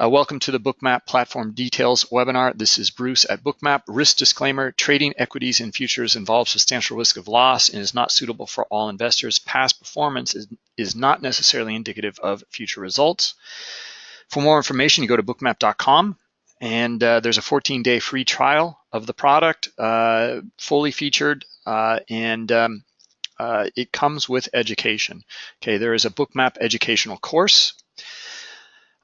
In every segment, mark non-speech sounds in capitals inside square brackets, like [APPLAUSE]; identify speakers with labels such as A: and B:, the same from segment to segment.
A: Uh, welcome to the Bookmap Platform Details webinar. This is Bruce at Bookmap. Risk disclaimer, trading equities and futures involves substantial risk of loss and is not suitable for all investors. Past performance is, is not necessarily indicative of future results. For more information, you go to bookmap.com and uh, there's a 14-day free trial of the product, uh, fully featured, uh, and um, uh, it comes with education. Okay, there is a Bookmap educational course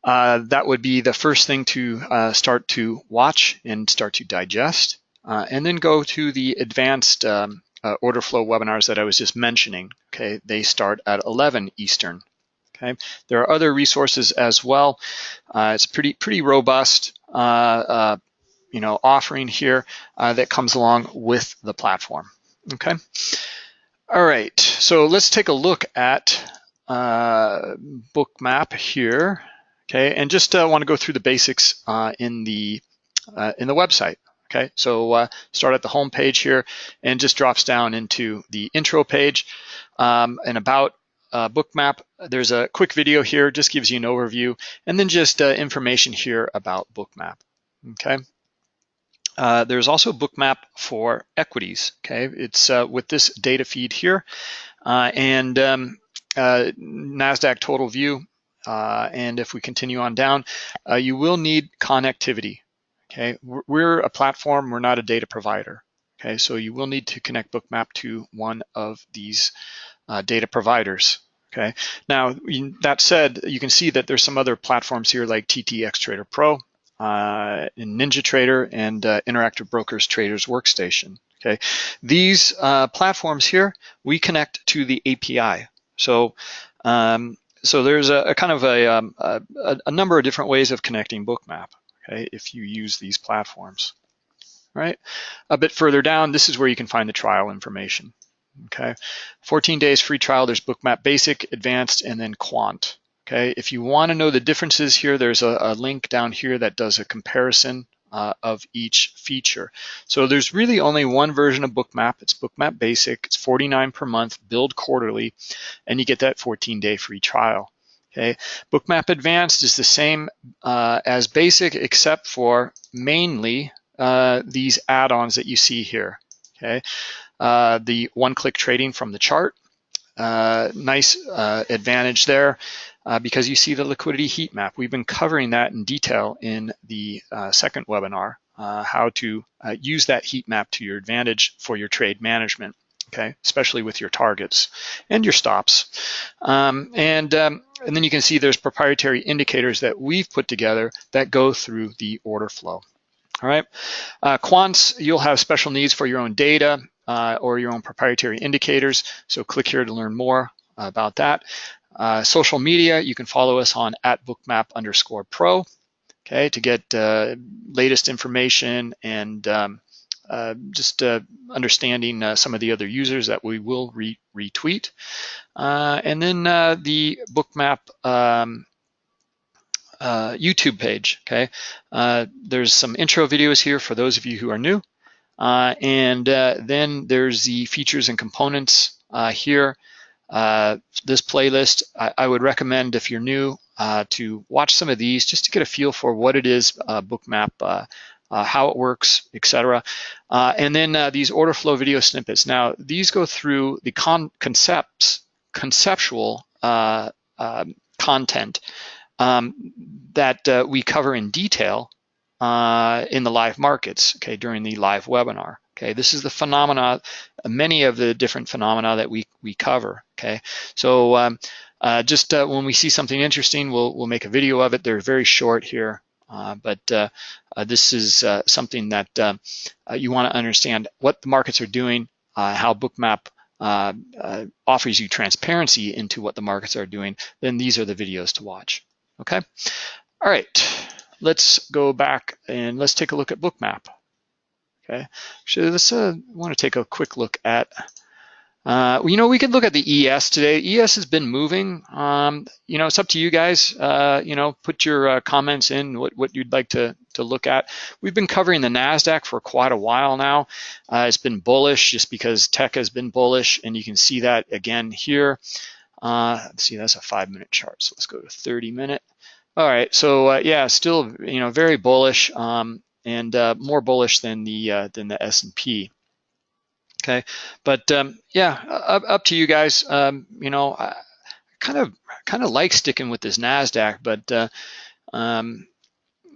A: uh, that would be the first thing to uh, start to watch and start to digest, uh, and then go to the advanced um, uh, order flow webinars that I was just mentioning. Okay, they start at 11 Eastern. Okay, there are other resources as well. Uh, it's pretty pretty robust, you know, offering here that comes along with the platform. Okay, all right. So let's take a look at Bookmap here. Okay, and just uh, want to go through the basics uh, in the uh, in the website. Okay, so uh, start at the home page here and just drops down into the intro page um, and about uh, Bookmap. There's a quick video here, just gives you an overview, and then just uh, information here about Bookmap. Okay. Uh, there's also Bookmap for equities. Okay, it's uh, with this data feed here, uh, and um, Nasdaq Total View uh, and if we continue on down, uh, you will need connectivity. Okay, we're a platform, we're not a data provider. Okay, so you will need to connect Bookmap to one of these uh, data providers. Okay, now that said, you can see that there's some other platforms here like TTX Trader Pro, uh, NinjaTrader, and uh, Interactive Brokers Traders Workstation. Okay, these uh, platforms here we connect to the API. So um, so there's a, a kind of a, um, a, a, number of different ways of connecting Bookmap, okay, if you use these platforms, right? A bit further down, this is where you can find the trial information, okay? 14 days free trial, there's Bookmap Basic, Advanced, and then Quant, okay? If you wanna know the differences here, there's a, a link down here that does a comparison uh, of each feature. So there's really only one version of Bookmap. It's Bookmap Basic. It's 49 per month, billed quarterly, and you get that 14-day free trial. Okay, Bookmap Advanced is the same uh, as Basic, except for mainly uh, these add-ons that you see here. Okay, uh, the one-click trading from the chart, uh, nice uh, advantage there uh, because you see the liquidity heat map. We've been covering that in detail in the uh, second webinar, uh, how to uh, use that heat map to your advantage for your trade management, okay, especially with your targets and your stops. Um, and, um, and then you can see there's proprietary indicators that we've put together that go through the order flow. All right, uh, quants, you'll have special needs for your own data uh, or your own proprietary indicators. So click here to learn more about that. Uh, social media, you can follow us on at bookmap underscore pro, okay, to get uh, latest information and um, uh, just uh, understanding uh, some of the other users that we will re retweet. And then the bookmap um, YouTube page, okay. there's some intro videos here for those of you who are new. and then there's the features and components here. Uh, this playlist, I, I, would recommend if you're new uh, to watch some of these just to get a feel for what it is, uh, Bookmap, uh, uh, how it works, etc. And then these order flow video snippets. Now, these go through the con concepts, conceptual um, content um, that we cover in detail in the live markets, okay, during the live webinar. Okay, this is the phenomena, many of the different phenomena that we, we cover, okay? So um, uh, just uh, when we see something interesting, we'll, we'll make a video of it. They're very short here, uh, but uh, uh, this is uh, something that you wanna understand what the markets are doing, how Bookmap offers you transparency into what the markets are doing, then these are the videos to watch, okay? All right, let's go back and let's take a look at Bookmap. Okay, actually, let's uh, want to take a quick look at. Uh, you know, we could look at the ES today. ES has been moving. Um, you know, it's up to you guys. Uh, you know, put your uh, comments in what, what you'd like to, to look at. We've been covering the NASDAQ for quite a while now. Uh, it's been bullish just because tech has been bullish, and you can see that again here. Uh, see, that's a five minute chart. So let's go to 30 minute. All right, so uh, yeah, still you know very bullish um, and uh, more bullish than the uh, than the S and P. Okay, but um, yeah, up, up to you guys. Um, you know, I kind of kind of like sticking with this Nasdaq, but uh, um,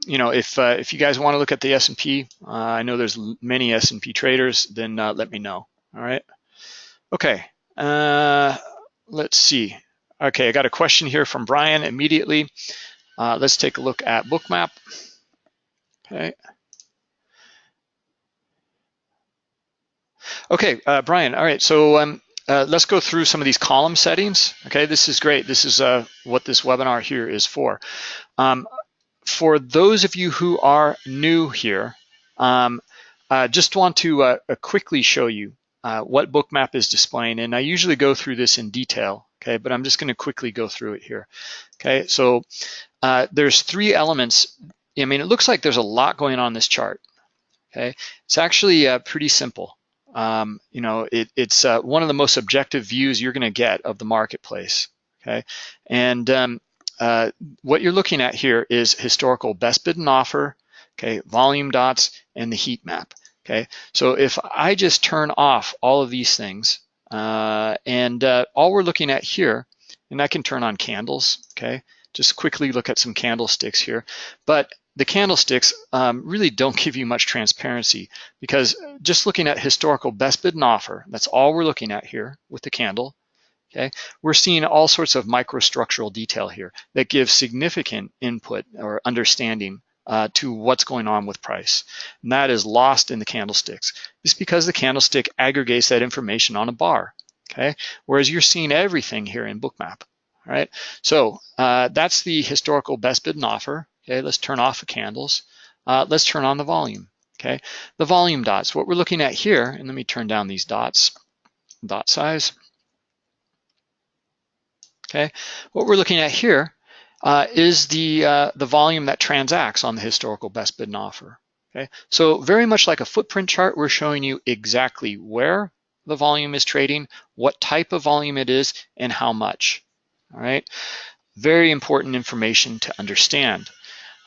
A: you know, if uh, if you guys want to look at the S and P, uh, I know there's many S and P traders. Then let me know. All right. Okay. let's see. Okay, I got a question here from Brian immediately. Uh, let's take a look at bookmap. Okay. Okay, uh, Brian, all right, so um, uh, let's go through some of these column settings. Okay, this is great. This is uh, what this webinar here is for. Um, for those of you who are new here, um, uh, just want to uh, quickly show you what bookmap is displaying. And I usually go through this in detail, okay, but I'm just gonna quickly go through it here. Okay, so uh, there's three elements. I mean, it looks like there's a lot going on in this chart. Okay, it's actually uh, pretty simple. Um, you know, it, it's uh, one of the most objective views you're going to get of the marketplace. Okay, and um, uh, what you're looking at here is historical best bid and offer. Okay, volume dots and the heat map. Okay, so if I just turn off all of these things, uh, and uh, all we're looking at here, and I can turn on candles. Okay, just quickly look at some candlesticks here. But the candlesticks um, really don't give you much transparency because just looking at historical best bid and offer, that's all we're looking at here with the candle, okay? We're seeing all sorts of microstructural detail here that gives significant input or understanding uh, to what's going on with price. And that is lost in the candlesticks. It's because the candlestick aggregates that information on a bar, okay? Whereas you're seeing everything here in Bookmap right? So uh, that's the historical best bid and offer. Okay, let's turn off the candles. Uh, let's turn on the volume. Okay, the volume dots. What we're looking at here, and let me turn down these dots, dot size. Okay, what we're looking at here uh, is the uh, the volume that transacts on the historical best bid and offer. Okay, so very much like a footprint chart, we're showing you exactly where the volume is trading, what type of volume it is, and how much all right? Very important information to understand.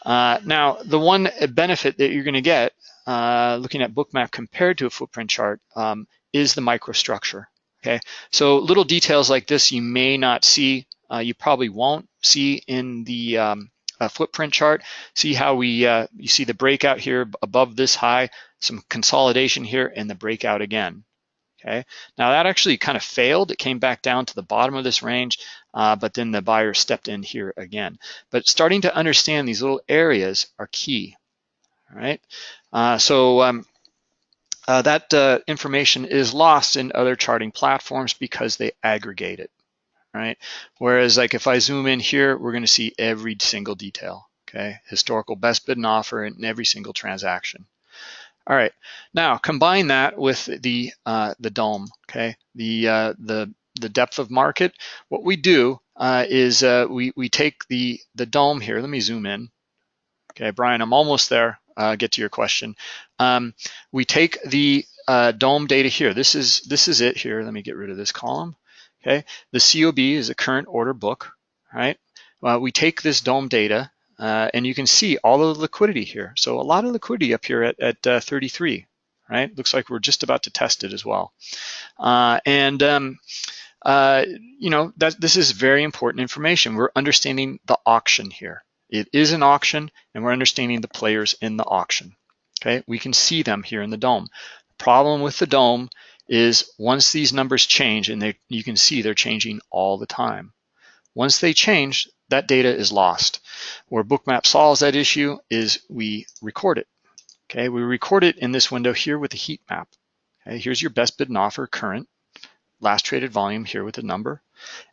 A: Uh, now, the one benefit that you're gonna get uh, looking at bookmap compared to a footprint chart um, is the microstructure, okay? So little details like this you may not see, uh, you probably won't see in the um, footprint chart. See how we, uh, you see the breakout here above this high, some consolidation here and the breakout again, okay? Now that actually kind of failed. It came back down to the bottom of this range, uh, but then the buyer stepped in here again. But starting to understand these little areas are key, all right? Uh, so um, uh, that uh, information is lost in other charting platforms because they aggregate it, right? Whereas like if I zoom in here, we're gonna see every single detail, okay? Historical best bid and offer in every single transaction. All right, now combine that with the uh, the DOM, okay? The uh, the the depth of market. What we do uh, is uh, we we take the the DOM here. Let me zoom in. Okay, Brian, I'm almost there. Uh, get to your question. Um, we take the uh, DOM data here. This is this is it here. Let me get rid of this column. Okay, the COB is a current order book. Right. we take this DOM data uh, and you can see all of the liquidity here. So a lot of liquidity up here at, at uh, 33, right? Looks like we're just about to test it as well. Uh, and um, uh, you know, that this is very important information. We're understanding the auction here. It is an auction and we're understanding the players in the auction. Okay, we can see them here in the DOM. The problem with the DOM is once these numbers change and they, you can see they're changing all the time. Once they change, that data is lost. Where Bookmap solves that issue is we record it. Okay, we record it in this window here with the heat map. Okay, here's your best bid and offer current, last traded volume here with a number.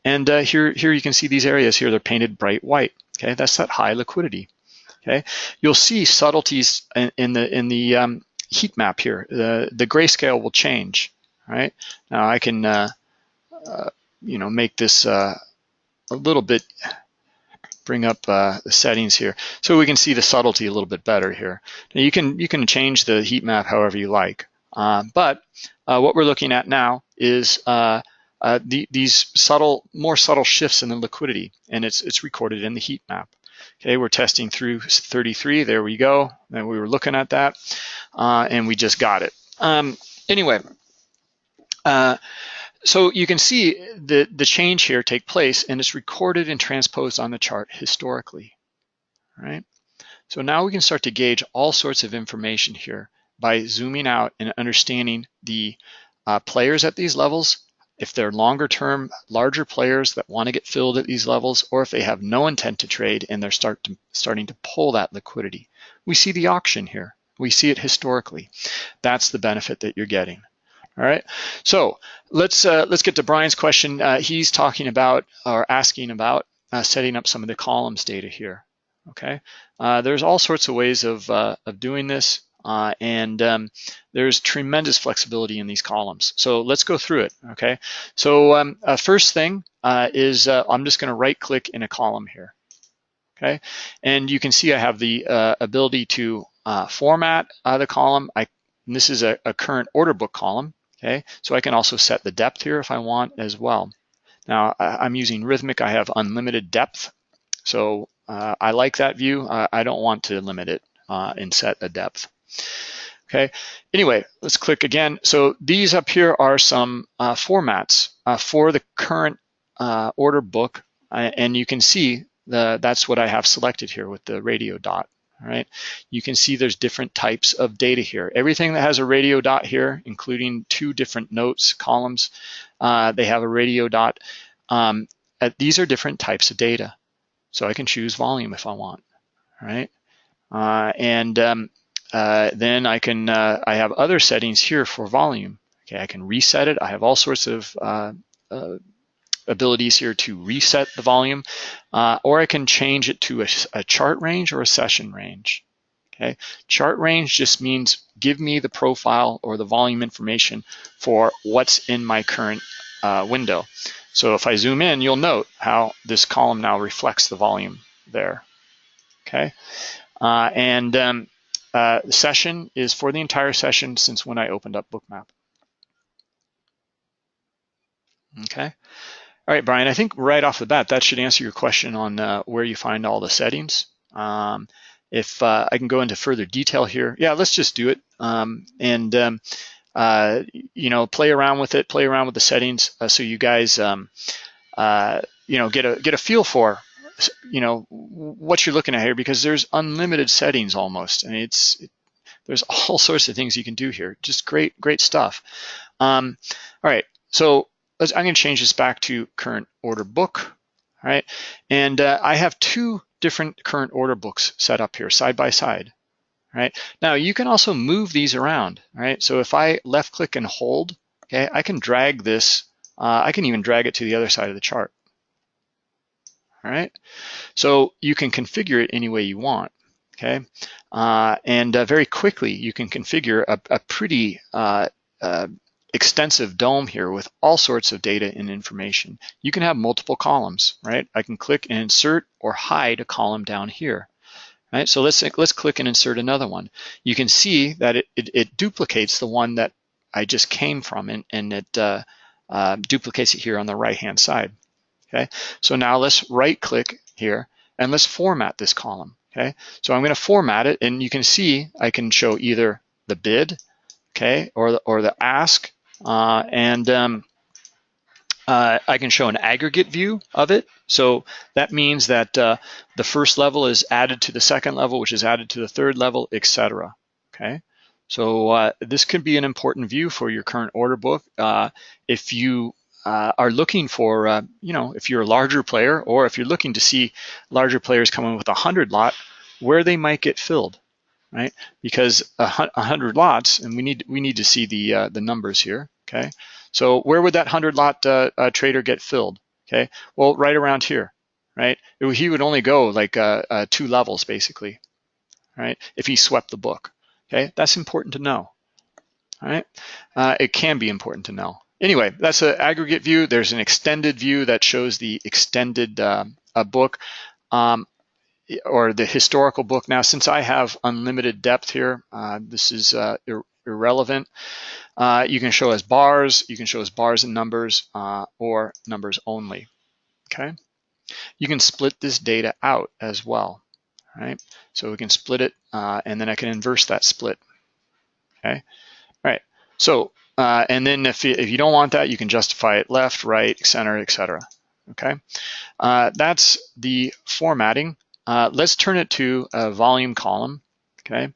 A: And uh, here, here you can see these areas here, they're painted bright white. Okay, that's that high liquidity. Okay, you'll see subtleties in, in the in the um, heat map here. The the grayscale will change. Right now, I can uh, uh, you know make this uh, a little bit bring up uh, the settings here so we can see the subtlety a little bit better here. Now you can you can change the heat map however you like, uh, but uh, what we're looking at now is uh, uh, the, these subtle, more subtle shifts in the liquidity, and it's it's recorded in the heat map. Okay, we're testing through 33. There we go. And we were looking at that, uh, and we just got it. Um, anyway, uh, so you can see the, the change here take place, and it's recorded and transposed on the chart historically, right? So now we can start to gauge all sorts of information here by zooming out and understanding the uh, players at these levels, if they're longer term, larger players that want to get filled at these levels, or if they have no intent to trade and they're start to, starting to pull that liquidity. We see the auction here. We see it historically. That's the benefit that you're getting. All right, so let's uh, let's get to Brian's question. Uh, he's talking about or asking about uh, setting up some of the columns data here. Okay, uh, there's all sorts of ways of uh, of doing this. Uh, and um, there's tremendous flexibility in these columns. So let's go through it, okay? So um, uh, first thing uh, is uh, I'm just gonna right click in a column here, okay? And you can see I have the uh, ability to uh, format the column. I, this is a, a current order book column, okay? So I can also set the depth here if I want as well. Now I'm using Rithmic, I have unlimited depth. So I like that view. I don't want to limit it and set a depth. Okay, anyway, let's click again. So these up here are some uh, formats uh, for the current uh, order book. Uh, and you can see the, that's what I have selected here with the radio dot. All right, you can see there's different types of data here. Everything that has a radio dot here, including two different notes columns, uh, they have a radio dot. Um, these are different types of data. So I can choose volume if I want, all right? Uh, and um, uh, then I can, uh, I have other settings here for volume. Okay, I can reset it. I have all sorts of uh, uh abilities here to reset the volume, uh, or I can change it to a, a, chart range or a session range. Okay, chart range just means give me the profile or the volume information for what's in my current window. So if I zoom in, you'll note how this column now reflects the volume there. Okay, and um, uh, the session is for the entire session since when I opened up Bookmap. Okay. All right, Brian, I think right off the bat, that should answer your question on uh, where you find all the settings. Um, if uh, I can go into further detail here, yeah, let's just do it. Um, and, um, uh, you know, play around with it, play around with the settings uh, so you guys, um, uh, you know, get a, get a feel for you know what you're looking at here because there's unlimited settings almost and it's it, there's [LAUGHS] all sorts of things you can do here. Just great great stuff. Um, all right so I'm to change this back to current order book all right? And uh, I have two different current order books set up here side by side All right, now you can also move these around All right, so if I left click and hold okay I can drag this uh, I can even drag it to the other side of the chart all right? So you can configure it any way you want, okay? Uh, and uh, very quickly, you can configure a, a pretty uh, uh, extensive DOM here with all sorts of data and information. You can have multiple columns, right? I can click and insert or hide a column down here. Right, so let's let's click and insert another one. You can see that it, it, it duplicates the one that I just came from and, and it uh, uh, duplicates it here on the right hand side. Okay, so now let's right click here and let's format this column. Okay, so I'm going to format it and you can see I can show either the bid, okay, or the, or the ask, uh, and um, uh, I can show an aggregate view of it. So that means that uh, the first level is added to the second level, which is added to the third level, etc. Okay, so uh, this could be an important view for your current order book. Uh, if you uh, are looking for, uh, you know, if you're a larger player or if you're looking to see larger players come in with a 100 lot, where they might get filled, right? Because a 100 lots, and we need we need to see the uh, the numbers here, okay? So where would that 100 lot uh, uh, trader get filled, okay? Well, right around here, right? He would only go like uh, two levels basically, right? If he swept the book, okay? That's important to know, all right? it can be important to know anyway, that's an aggregate view. There's an extended view that shows the extended uh, book um, or the historical book. Now, since I have unlimited depth here, uh, this is uh, ir irrelevant. Uh, you can show as bars, you can show as bars and numbers uh, or numbers only, okay? You can split this data out as well. right? So we can split it, and then I can inverse that split, okay? All right, so, uh, and then if you, if you don't want that, you can justify it left, right, center, etc. okay? Uh, that's the formatting. Uh, let's turn it to a volume column, okay?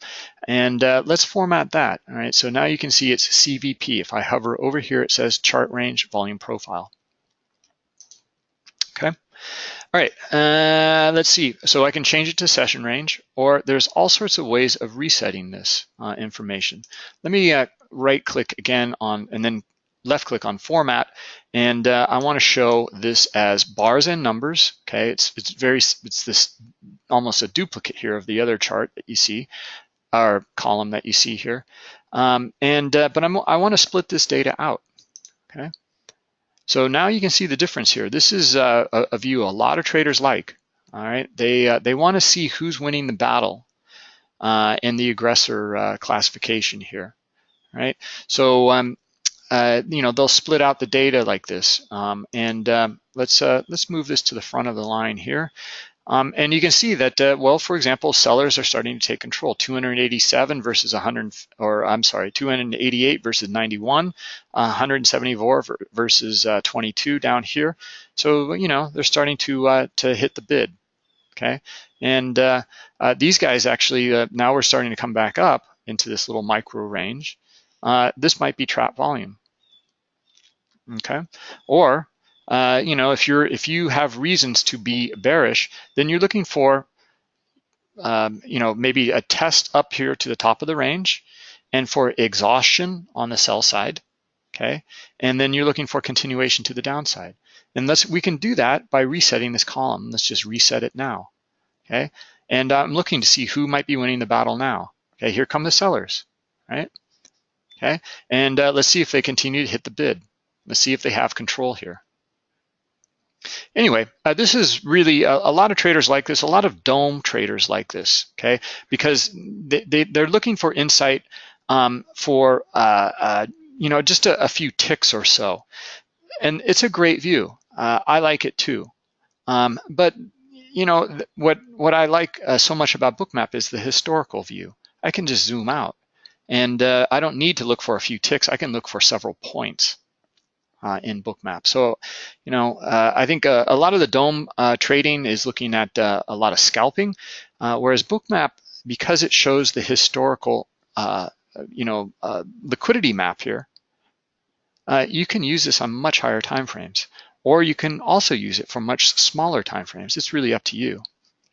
A: And uh, let's format that, all right? So now you can see it's CVP. If I hover over here, it says chart range volume profile, okay? All right, uh, let's see. So I can change it to session range, or there's all sorts of ways of resetting this uh, information. Let me uh, right click again on, and then left click on format, and uh, I want to show this as bars and numbers. Okay, it's it's very it's this almost a duplicate here of the other chart that you see, or column that you see here. Um, and uh, but I'm, I want to split this data out. Okay. So now you can see the difference here. This is uh, a, a view a lot of traders like. All right, they uh, they want to see who's winning the battle uh, in the aggressor uh, classification here. Right. So um, uh, you know they'll split out the data like this. Um, and um, let's uh, let's move this to the front of the line here. Um, and you can see that, uh, well, for example, sellers are starting to take control. 287 versus 100, or I'm sorry, 288 versus 91, uh, 174 versus uh, 22 down here. So you know they're starting to uh, to hit the bid. Okay, and uh, uh, these guys actually now we're starting to come back up into this little micro range. This might be trap volume. Okay, or uh, you know, if you're if you have reasons to be bearish, then you're looking for, um, you know, maybe a test up here to the top of the range, and for exhaustion on the sell side, okay, and then you're looking for continuation to the downside. And let's we can do that by resetting this column. Let's just reset it now, okay. And I'm looking to see who might be winning the battle now. Okay, here come the sellers, right? Okay, and uh, let's see if they continue to hit the bid. Let's see if they have control here. Anyway, uh, this is really a, a, lot of traders like this, a lot of DOM traders like this, okay? Because they, they, they're looking for insight um, for, uh, uh, you know, just a, a, few ticks or so. And it's a great view. Uh, I like it too. Um, but, you know, what, what I like uh, so much about Bookmap is the historical view. I can just zoom out. And uh, I don't need to look for a few ticks. I can look for several points uh, in Bookmap. So, you know, uh, I think uh, a lot of the DOM uh, trading is looking at uh, a lot of scalping, whereas Bookmap, because it shows the historical, you know, liquidity map here, you can use this on much higher time frames, or you can also use it for much smaller time frames. It's really up to you.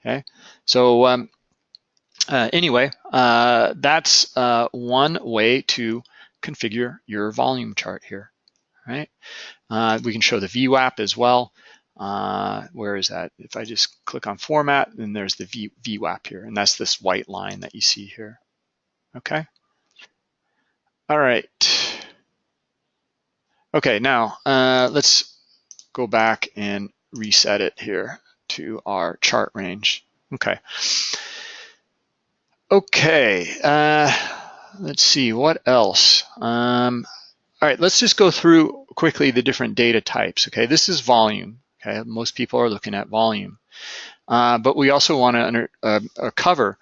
A: Okay, so. Um, anyway, that's one way to configure your volume chart here right? Uh, we can show the VWAP as well. Uh, where is that? If I just click on format, then there's the v, VWAP here, and that's this white line that you see here, okay? All right. Okay, now uh, let's go back and reset it here to our chart range. Okay. Okay, uh, let's see, what else? Um, all right, let's just go through quickly the different data types. Okay, this is volume. Okay, most people are looking at volume. Uh, but we also want to uh, uh, cover,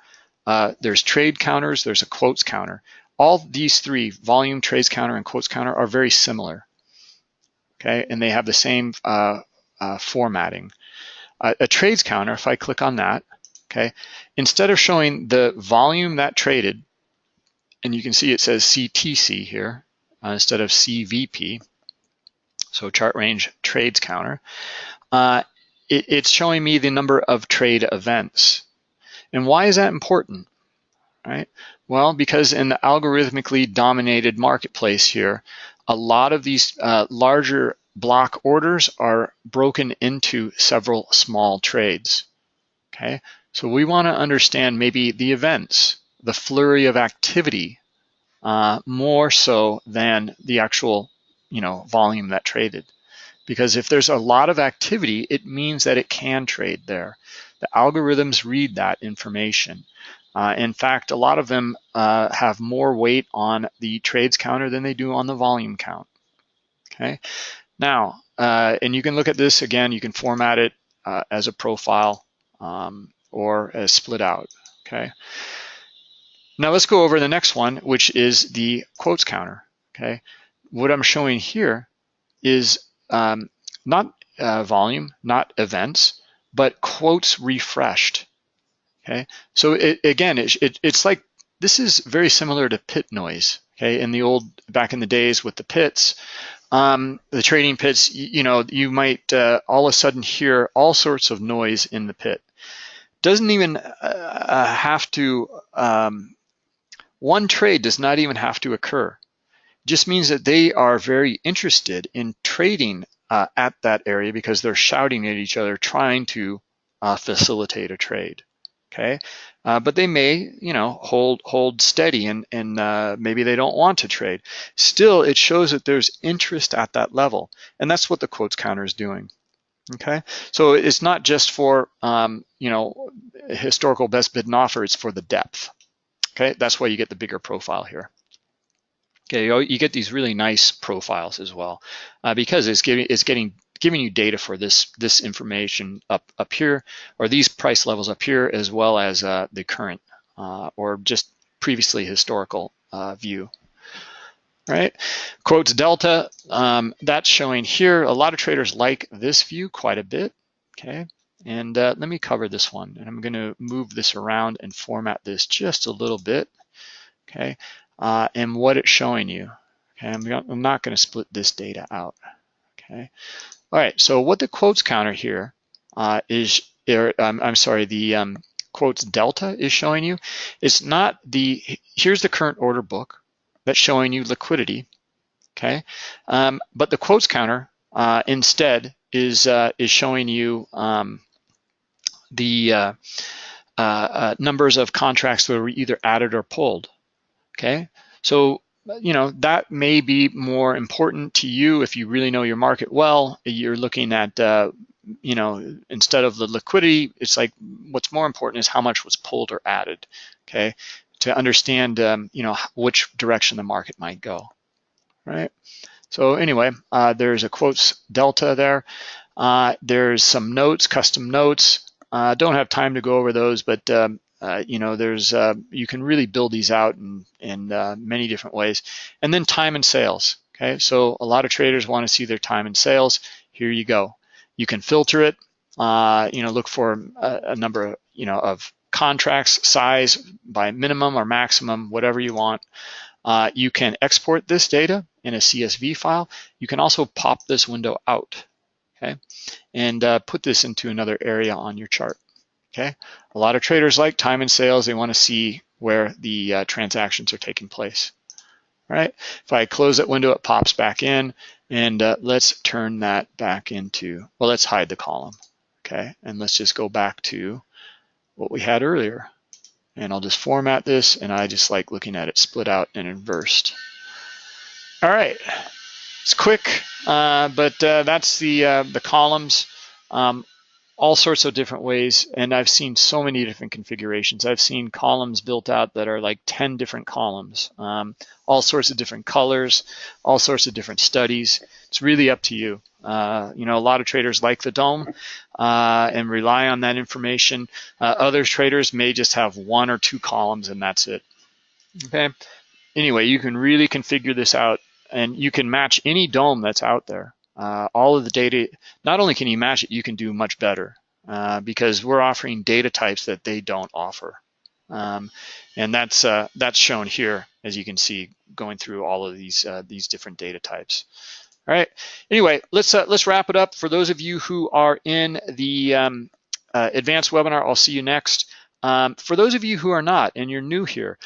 A: uh, there's trade counters, there's a quotes counter. All these three, volume, trades counter, and quotes counter are very similar. Okay, and they have the same uh, formatting. a trades counter, if I click on that, okay, instead of showing the volume that traded, and you can see it says CTC here, uh, instead of CVP, so chart range trades counter, uh, it, it's showing me the number of trade events. And why is that important? Right? Well, because in the algorithmically dominated marketplace here, a lot of these uh, larger block orders are broken into several small trades. Okay, so we want to understand maybe the events, the flurry of activity uh, more so than the actual you know, volume that traded. Because if there's a lot of activity, it means that it can trade there. The algorithms read that information. Uh, in fact, a lot of them uh, have more weight on the trades counter than they do on the volume count. Okay. Now, uh, and you can look at this again. You can format it uh, as a profile, um, or uh, split out, okay? Now let's go over the next one, which is the quotes counter, okay? What I'm showing here is um, not uh, volume, not events, but quotes refreshed, okay? So it, again, it, it, it's like, this is very similar to pit noise, okay? In the old, back in the days with the pits, um, the trading pits, you, you know, you might uh, all of a sudden hear all sorts of noise in the pit. Doesn't even uh, uh have to, um, one trade does not even have to occur. It just means that they are very interested in trading uh, at that area because they're shouting at each other, trying to uh, facilitate a trade. Okay, uh, but they may, you know, hold hold steady and and uh, maybe they don't want to trade. Still, it shows that there's interest at that level, and that's what the quotes counter is doing. Okay, so it's not just for um, you know historical best bid and offer; it's for the depth. Okay, that's why you get the bigger profile here. Okay, you get these really nice profiles as well uh, because it's giving it's getting giving you data for this this information up up here or these price levels up here as well as uh, the current uh, or just previously historical uh, view. Right, quotes delta. Um, that's showing here. A lot of traders like this view quite a bit. Okay, and uh, let me cover this one, and I'm going to move this around and format this just a little bit. Okay, uh, and what it's showing you. Okay, I'm, I'm not going to split this data out. Okay, all right. So what the quotes counter here uh, is, er, um, I'm sorry, the um, quotes delta is showing you. It's not the. Here's the current order book that's showing you liquidity. Okay, um, but the quotes counter uh, instead is uh, is showing you um, the uh, uh, uh, numbers of contracts that were either added or pulled. Okay, so you know that may be more important to you if you really know your market well. You're looking at uh, you know instead of the liquidity, it's like what's more important is how much was pulled or added. Okay, to understand um, you know which direction the market might go. Right. So anyway, uh, there's a quotes delta there. Uh, there's some notes, custom notes. Uh, don't have time to go over those, but um, uh, you know, there's uh, you can really build these out in, in uh, many different ways. And then time and sales. Okay, so a lot of traders want to see their time and sales. Here you go. You can filter it. Uh, you know, look for a, a, number of you know of contracts, size by minimum or maximum, whatever you want. Uh, you can export this data in a CSV file. You can also pop this window out. Okay, and uh, put this into another area on your chart. Okay, a lot of traders like time and sales. They want to see where the uh, transactions are taking place. All right, if I close that window, it pops back in, and uh, let's turn that back into, well, let's hide the column. Okay, and let's just go back to what we had earlier. And I'll just format this, and I just like looking at it split out and inversed. All right, it's quick, uh, but uh, that's the uh, the columns. Um, all sorts of different ways and I've seen so many different configurations. I've seen columns built out that are like 10 different columns, um, all sorts of different colors, all sorts of different studies. It's really up to you. Uh, you know, a lot of traders like the DOM uh, and rely on that information. Uh, other traders may just have one or two columns and that's it. Okay. Anyway, you can really configure this out and you can match any DOM that's out there uh, all of the data, not only can you match it, you can do much better uh, because we're offering data types that they don't offer. Um, and that's uh, that's shown here, as you can see, going through all of these uh, these different data types. All right. Anyway, let's uh, let's wrap it up. For those of you who are in the um, uh, advanced webinar, I'll see you next. Um, for those of you who are not and you're new here,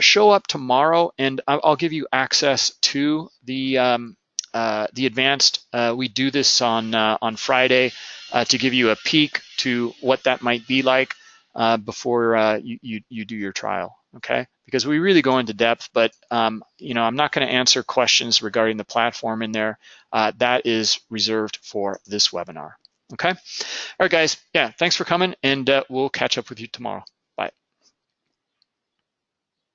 A: show up tomorrow, and I'll give you access to the um, uh, the advanced, uh, we do this on uh, on Friday uh, to give you a peek to what that might be like uh, before you, you, you do your trial. Okay, because we really go into depth, but um, you know I'm not going to answer questions regarding the platform in there. that is reserved for this webinar. Okay, all right, guys. Yeah, thanks for coming, and we'll catch up with you tomorrow.